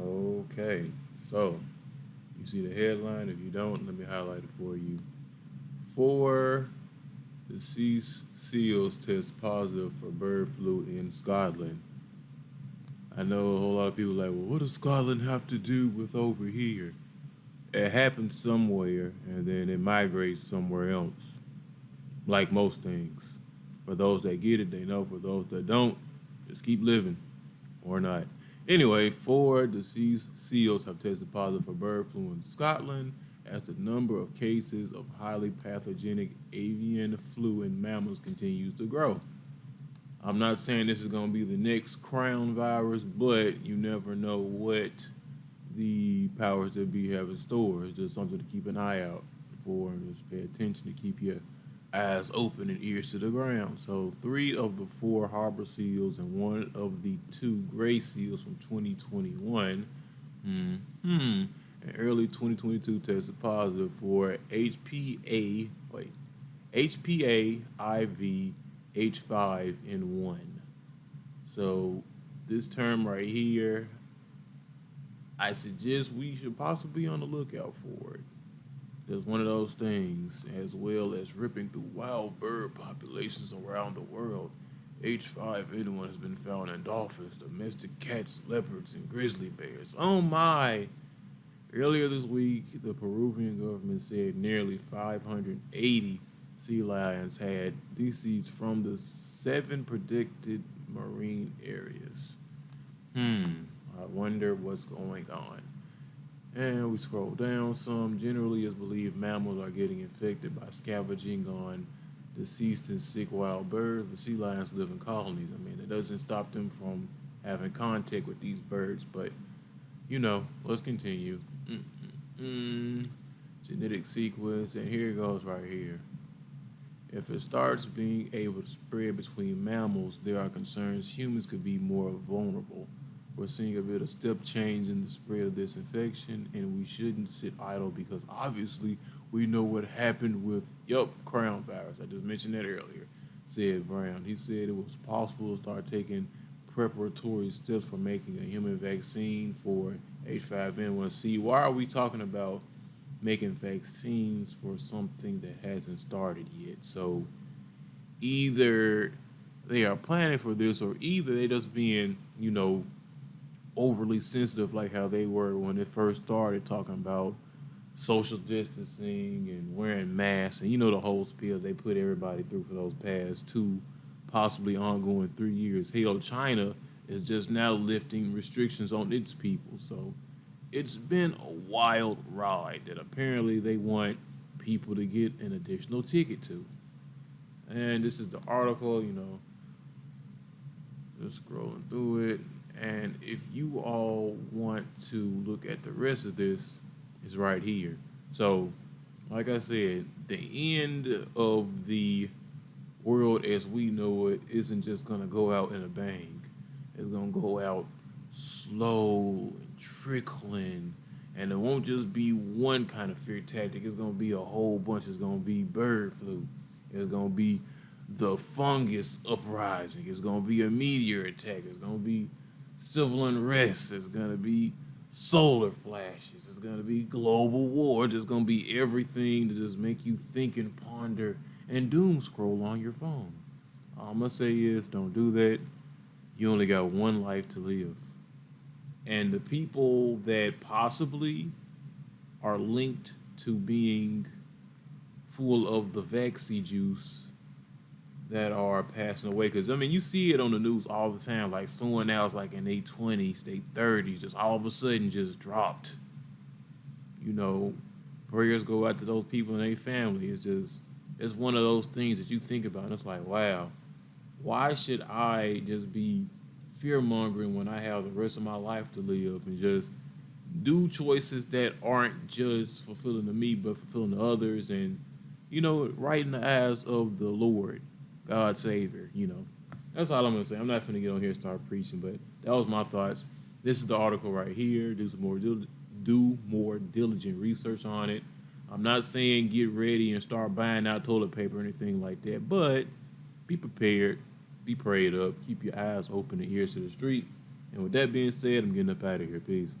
Okay, so you see the headline. If you don't, let me highlight it for you. Four deceased seals test positive for bird flu in Scotland. I know a whole lot of people like, well, what does Scotland have to do with over here? It happens somewhere and then it migrates somewhere else, like most things. For those that get it, they know. For those that don't, just keep living or not. Anyway, four deceased seals have tested positive for bird flu in Scotland as the number of cases of highly pathogenic avian flu in mammals continues to grow. I'm not saying this is going to be the next crown virus, but you never know what the powers that be have in store. It's just something to keep an eye out for and just pay attention to keep your eyes open and ears to the ground. So three of the four harbor seals and one of the two gray seals from 2021 hmm, hmm, in early 2022 tested positive for HPA, wait, HPA IV H5N1. So this term right here, I suggest we should possibly be on the lookout for it. There's one of those things, as well as ripping through wild bird populations around the world. H5N1 has been found in dolphins, domestic cats, leopards, and grizzly bears. Oh my! Earlier this week, the Peruvian government said nearly 580 sea lions had disease from the seven predicted marine areas. Hmm, I wonder what's going on. And we scroll down some. Generally, it's believed mammals are getting infected by scavenging on deceased and sick wild birds, but sea lions live in colonies. I mean, it doesn't stop them from having contact with these birds, but you know, let's continue. Mm-mm-mm. Genetic sequence, and here it goes right here. If it starts being able to spread between mammals, there are concerns humans could be more vulnerable. We're seeing a bit of step change in the spread of this infection, and we shouldn't sit idle because obviously we know what happened with, yep, crown virus. I just mentioned that earlier, said Brown. He said it was possible to start taking preparatory steps for making a human vaccine for H5N1C. Why are we talking about making vaccines for something that hasn't started yet. So either they are planning for this or either they just being, you know, overly sensitive like how they were when it first started talking about social distancing and wearing masks and you know the whole spiel they put everybody through for those past two possibly ongoing three years. Hell, China is just now lifting restrictions on its people. So it's been a wild ride that apparently they want people to get an additional ticket to. And this is the article, you know, just scrolling through it. And if you all want to look at the rest of this, it's right here. So, like I said, the end of the world as we know it isn't just going to go out in a bang. It's going to go out slow and trickling. And it won't just be one kind of fear tactic. It's going to be a whole bunch. It's going to be bird flu. It's going to be the fungus uprising. It's going to be a meteor attack. It's going to be civil unrest. It's going to be solar flashes. It's going to be global war. It's going to be everything to just make you think and ponder and doom scroll on your phone. All I'm going to say is don't do that. You only got one life to live and the people that possibly are linked to being full of the vaccine juice that are passing away. Because I mean, you see it on the news all the time. Like someone else, like in their twenties, their thirties, just all of a sudden just dropped. You know, prayers go out to those people and their family. It's just it's one of those things that you think about. And it's like, wow, why should I just be fear mongering when I have the rest of my life to live and just do choices that aren't just fulfilling to me but fulfilling to others and you know right in the eyes of the Lord, God Savior. You know, that's all I'm gonna say. I'm not gonna get on here and start preaching, but that was my thoughts. This is the article right here. Do some more do more diligent research on it. I'm not saying get ready and start buying out toilet paper or anything like that, but be prepared be prayed up, keep your eyes open and ears to the street, And with that being said, I'm getting up out of here. Peace.